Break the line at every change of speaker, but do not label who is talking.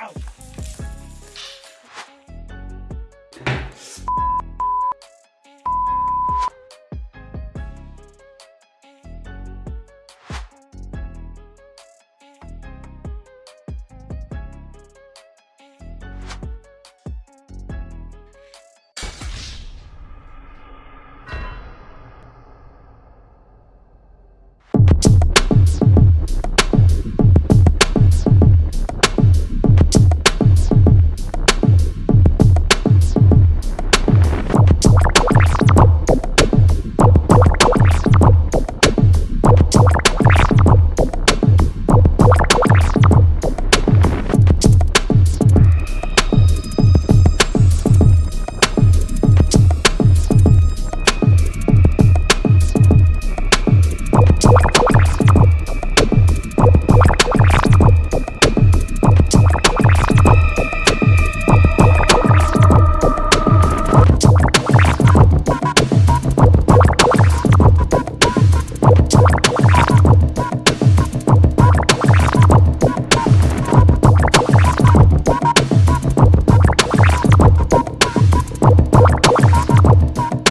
out.